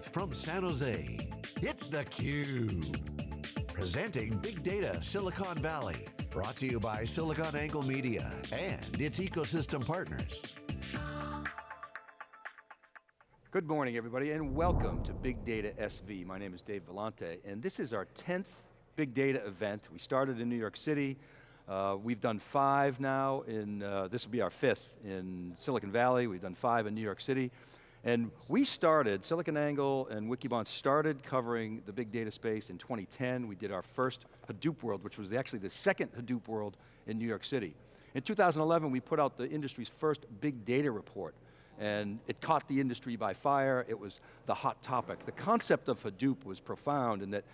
Live from San Jose, it's theCUBE. Presenting Big Data Silicon Valley. Brought to you by SiliconANGLE Media and its ecosystem partners. Good morning everybody and welcome to Big Data SV. My name is Dave Vellante and this is our 10th Big Data event. We started in New York City. Uh, we've done five now in, uh, this will be our fifth in Silicon Valley. We've done five in New York City. And we started, SiliconANGLE and Wikibon started covering the big data space in 2010. We did our first Hadoop World, which was actually the second Hadoop World in New York City. In 2011, we put out the industry's first big data report, and it caught the industry by fire. It was the hot topic. The concept of Hadoop was profound in that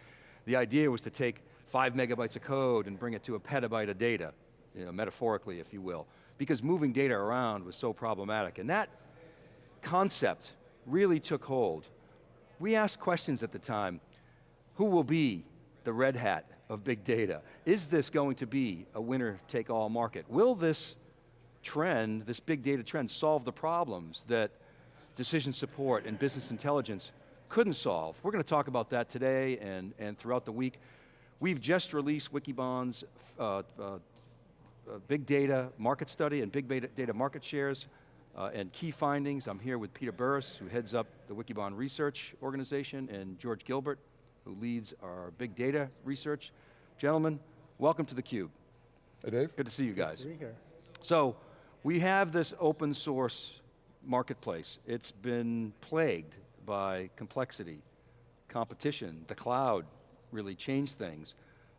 the idea was to take five megabytes of code and bring it to a petabyte of data, you know, metaphorically, if you will, because moving data around was so problematic. And that concept really took hold. We asked questions at the time, who will be the red hat of big data? Is this going to be a winner take all market? Will this trend, this big data trend, solve the problems that decision support and business intelligence couldn't solve? We're going to talk about that today and, and throughout the week. We've just released Wikibon's uh, uh, uh, big data market study and big data market shares uh, and key findings. I'm here with Peter Burris, who heads up the Wikibon Research Organization, and George Gilbert, who leads our big data research. Gentlemen, welcome to theCUBE. Hey Dave. Good to see you guys. Good to be here. So, we have this open source marketplace. It's been plagued by complexity, competition, the cloud really changed things.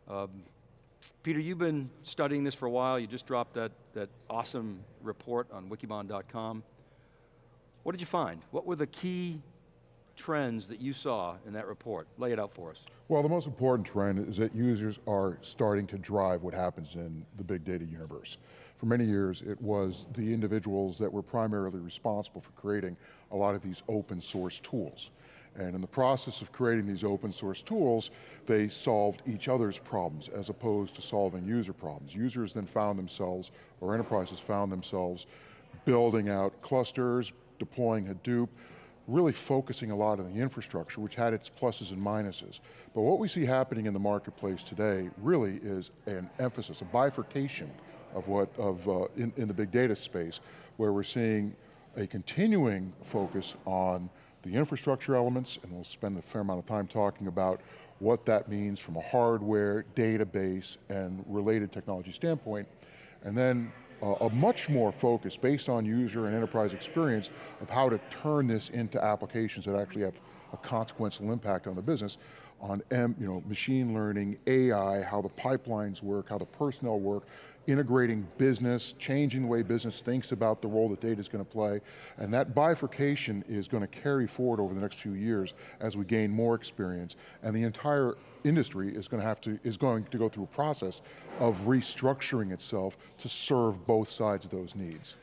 Um, Peter, you've been studying this for a while. You just dropped that, that awesome report on wikibon.com. What did you find? What were the key trends that you saw in that report? Lay it out for us. Well, the most important trend is that users are starting to drive what happens in the big data universe. For many years, it was the individuals that were primarily responsible for creating a lot of these open source tools. And in the process of creating these open source tools, they solved each other's problems as opposed to solving user problems. Users then found themselves, or enterprises found themselves, building out clusters, deploying Hadoop, really focusing a lot on the infrastructure, which had its pluses and minuses. But what we see happening in the marketplace today really is an emphasis, a bifurcation of what, of, uh, in, in the big data space, where we're seeing a continuing focus on the infrastructure elements, and we'll spend a fair amount of time talking about what that means from a hardware, database, and related technology standpoint, and then uh, a much more focus based on user and enterprise experience of how to turn this into applications that actually have a consequential impact on the business on M, you know, machine learning, AI, how the pipelines work, how the personnel work, integrating business, changing the way business thinks about the role that data is going to play, and that bifurcation is going to carry forward over the next few years as we gain more experience, and the entire industry is going to have to, is going to go through a process of restructuring itself to serve both sides of those needs.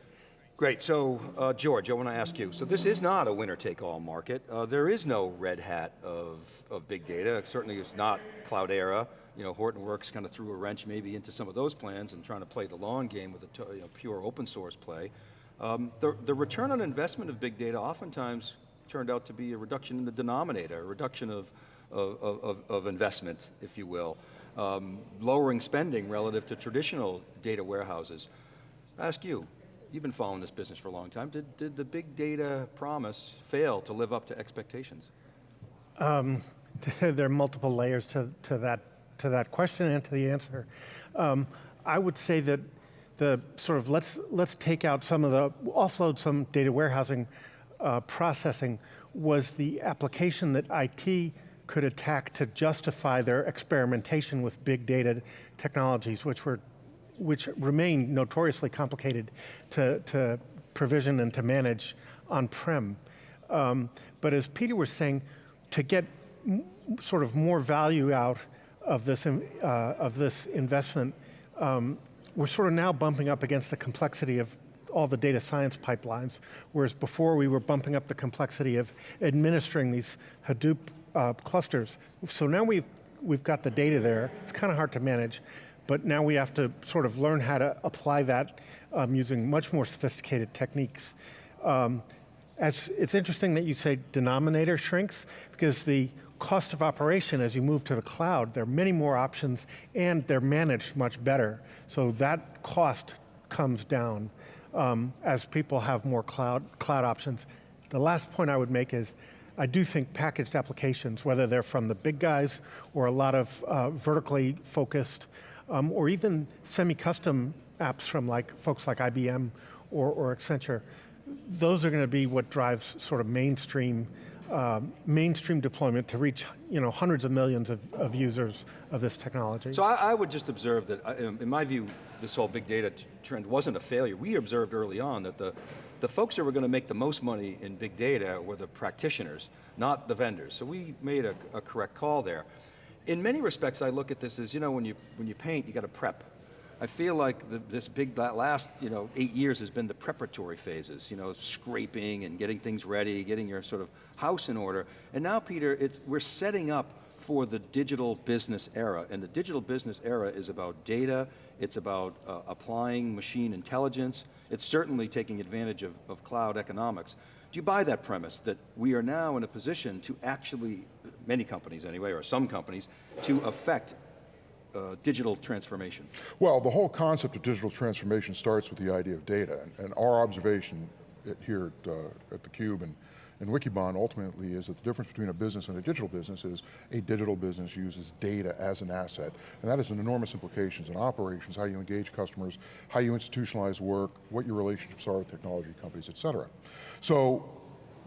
Great, so uh, George, I want to ask you, so this is not a winner-take-all market. Uh, there is no red hat of, of big data, certainly is not Cloudera you know, Hortonworks kind of threw a wrench maybe into some of those plans and trying to play the long game with a you know, pure open source play. Um, the, the return on investment of big data oftentimes turned out to be a reduction in the denominator, a reduction of, of, of, of investment, if you will. Um, lowering spending relative to traditional data warehouses. I ask you, you've been following this business for a long time, did, did the big data promise fail to live up to expectations? Um, there are multiple layers to, to that to that question and to the answer. Um, I would say that the sort of, let's, let's take out some of the, offload some data warehousing uh, processing was the application that IT could attack to justify their experimentation with big data technologies, which were, which remain notoriously complicated to, to provision and to manage on-prem. Um, but as Peter was saying, to get sort of more value out of this, uh, of this investment, um, we're sort of now bumping up against the complexity of all the data science pipelines, whereas before we were bumping up the complexity of administering these Hadoop uh, clusters. So now we've, we've got the data there, it's kind of hard to manage, but now we have to sort of learn how to apply that um, using much more sophisticated techniques. Um, as it's interesting that you say denominator shrinks because the cost of operation as you move to the cloud, there are many more options and they're managed much better. So that cost comes down um, as people have more cloud, cloud options. The last point I would make is I do think packaged applications, whether they're from the big guys or a lot of uh, vertically focused, um, or even semi-custom apps from like folks like IBM or, or Accenture, those are going to be what drives sort of mainstream uh, mainstream deployment to reach you know, hundreds of millions of, of users of this technology. So I, I would just observe that, uh, in my view, this whole big data trend wasn't a failure. We observed early on that the, the folks that were going to make the most money in big data were the practitioners, not the vendors. So we made a, a correct call there. In many respects, I look at this as, you know, when you, when you paint, you got to prep. I feel like the, this big, last you know, eight years has been the preparatory phases, you know, scraping and getting things ready, getting your sort of house in order. And now, Peter, it's, we're setting up for the digital business era. And the digital business era is about data, it's about uh, applying machine intelligence, it's certainly taking advantage of, of cloud economics. Do you buy that premise that we are now in a position to actually, many companies anyway, or some companies, to affect uh, digital transformation? Well, the whole concept of digital transformation starts with the idea of data, and, and our observation at, here at, uh, at theCUBE and, and Wikibon ultimately is that the difference between a business and a digital business is a digital business uses data as an asset, and that has an enormous implications in operations, how you engage customers, how you institutionalize work, what your relationships are with technology companies, et cetera. So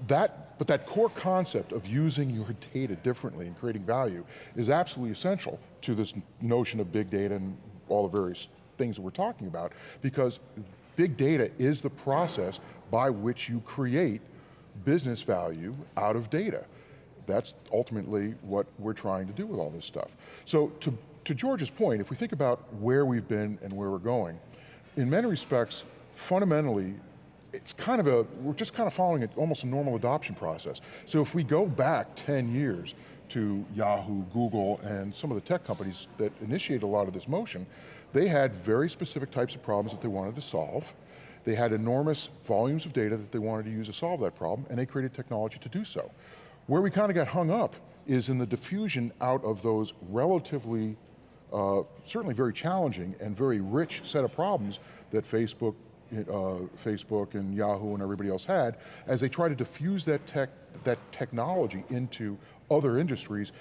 that, but that core concept of using your data differently and creating value is absolutely essential to this notion of big data and all the various things that we're talking about, because big data is the process by which you create business value out of data. That's ultimately what we're trying to do with all this stuff. So to, to George's point, if we think about where we've been and where we're going, in many respects, fundamentally, it's kind of a, we're just kind of following almost a normal adoption process. So if we go back 10 years to Yahoo, Google, and some of the tech companies that initiated a lot of this motion, they had very specific types of problems that they wanted to solve. They had enormous volumes of data that they wanted to use to solve that problem, and they created technology to do so. Where we kind of got hung up is in the diffusion out of those relatively, uh, certainly very challenging and very rich set of problems that Facebook, uh, Facebook and Yahoo and everybody else had, as they try to diffuse that tech, that technology into other industries,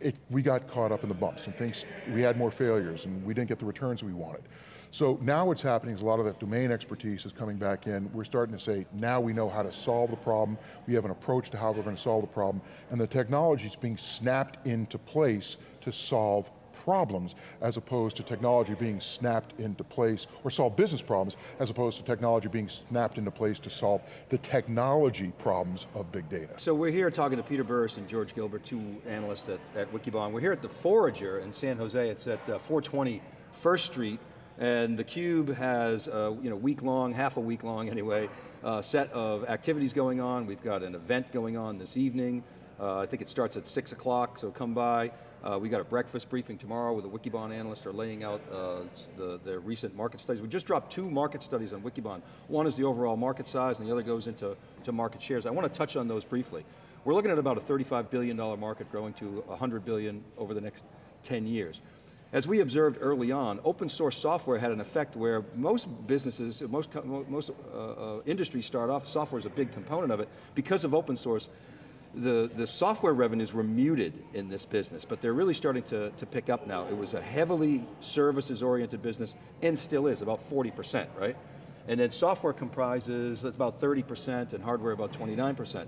it, we got caught up in the bumps and things, we had more failures and we didn't get the returns we wanted. So now what's happening is a lot of that domain expertise is coming back in. We're starting to say, now we know how to solve the problem. We have an approach to how we're going to solve the problem. And the technology is being snapped into place to solve problems as opposed to technology being snapped into place, or solve business problems, as opposed to technology being snapped into place to solve the technology problems of big data. So we're here talking to Peter Burris and George Gilbert, two analysts at, at Wikibon. We're here at the Forager in San Jose. It's at uh, 420 First Street. And theCUBE has a you know, week long, half a week long anyway, uh, set of activities going on. We've got an event going on this evening. Uh, I think it starts at six o'clock, so come by. Uh, we got a breakfast briefing tomorrow with a Wikibon analyst are laying out uh, the, the recent market studies. We just dropped two market studies on Wikibon. One is the overall market size and the other goes into to market shares. I want to touch on those briefly. We're looking at about a $35 billion market growing to 100 billion over the next 10 years. As we observed early on, open source software had an effect where most businesses, most, most uh, uh, industries start off, software is a big component of it, because of open source, the, the software revenues were muted in this business, but they're really starting to, to pick up now. It was a heavily services-oriented business, and still is, about 40%, right? And then software comprises about 30%, and hardware about 29%.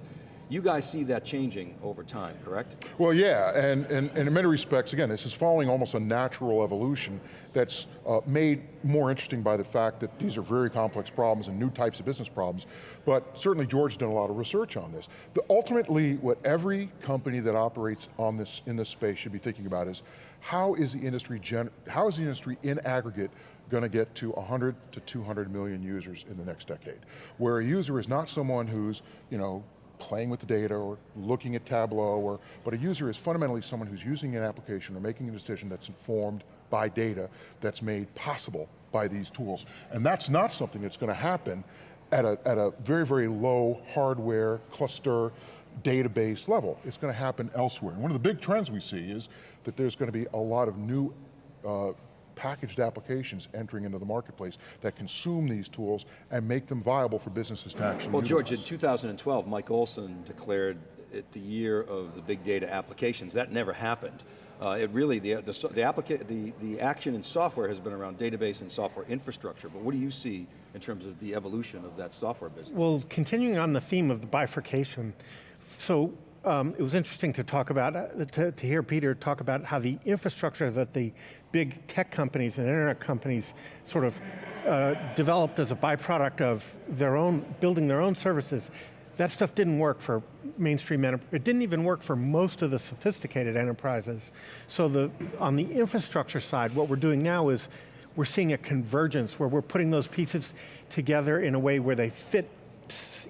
You guys see that changing over time, correct? Well, yeah, and, and, and in many respects, again, this is following almost a natural evolution that's uh, made more interesting by the fact that these are very complex problems and new types of business problems, but certainly George's done a lot of research on this. The, ultimately, what every company that operates on this, in this space should be thinking about is, how is the industry, how is the industry in aggregate going to get to 100 to 200 million users in the next decade? Where a user is not someone who's, you know, playing with the data or looking at Tableau, or, but a user is fundamentally someone who's using an application or making a decision that's informed by data that's made possible by these tools. And that's not something that's going to happen at a, at a very, very low hardware cluster database level. It's going to happen elsewhere. And one of the big trends we see is that there's going to be a lot of new uh, packaged applications entering into the marketplace that consume these tools and make them viable for businesses to actually Well, George, in 2012, Mike Olson declared it the year of the big data applications. That never happened. Uh, it really, the, the, so- the, applica the, the action in software has been around database and software infrastructure, but what do you see in terms of the evolution of that software business? Well, continuing on the theme of the bifurcation, so um, it was interesting to talk about, uh, to, to hear Peter talk about how the infrastructure that the big tech companies and internet companies sort of uh, developed as a byproduct of their own, building their own services, that stuff didn't work for mainstream enterprise. It didn't even work for most of the sophisticated enterprises. So the, on the infrastructure side, what we're doing now is we're seeing a convergence where we're putting those pieces together in a way where they fit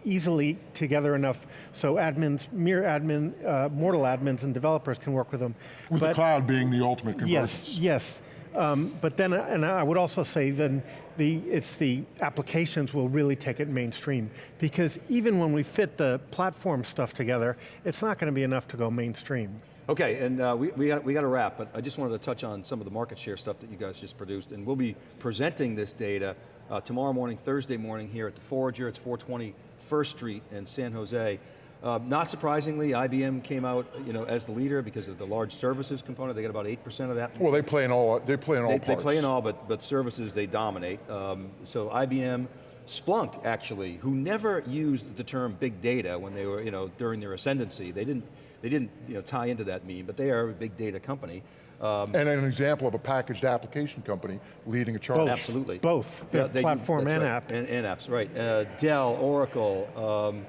easily together enough so admins, mere admin, uh, mortal admins and developers can work with them. With the cloud being the ultimate convergence. Yes, yes. Um, but then, and I would also say then the, it's the applications will really take it mainstream because even when we fit the platform stuff together, it's not going to be enough to go mainstream. Okay, and uh, we, we, got, we got to wrap, but I just wanted to touch on some of the market share stuff that you guys just produced, and we'll be presenting this data uh, tomorrow morning, Thursday morning here at the Forager, it's 420 First Street in San Jose. Uh, not surprisingly, IBM came out you know, as the leader because of the large services component, they got about 8% of that. Well, they play in all, they play in all They, parts. they play in all, but, but services they dominate. Um, so IBM, Splunk actually, who never used the term big data when they were, you know, during their ascendancy, they didn't, they didn't you know, tie into that meme, but they are a big data company. Um, And an example of a packaged application company leading a charge. Both. absolutely. Both, Yeah, the they do- platform and right. app. And, and apps, right. Uh, Dell, Oracle, um,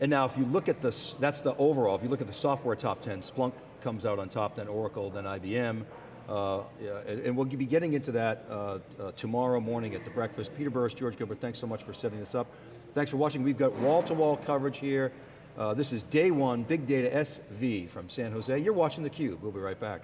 and now if you look at this, that's the overall, if you look at the software top 10, Splunk comes out on top, then Oracle, then IBM. Uh, yeah, and, and we'll be getting into that uh, uh, tomorrow morning at the breakfast. Peter Burris, George Gilbert, thanks so much for setting this up. Thanks for watching. We've got wall-to-wall coverage here. Uh, this is day one, Big Data SV from San Jose. You're watching theCUBE. We'll be right back.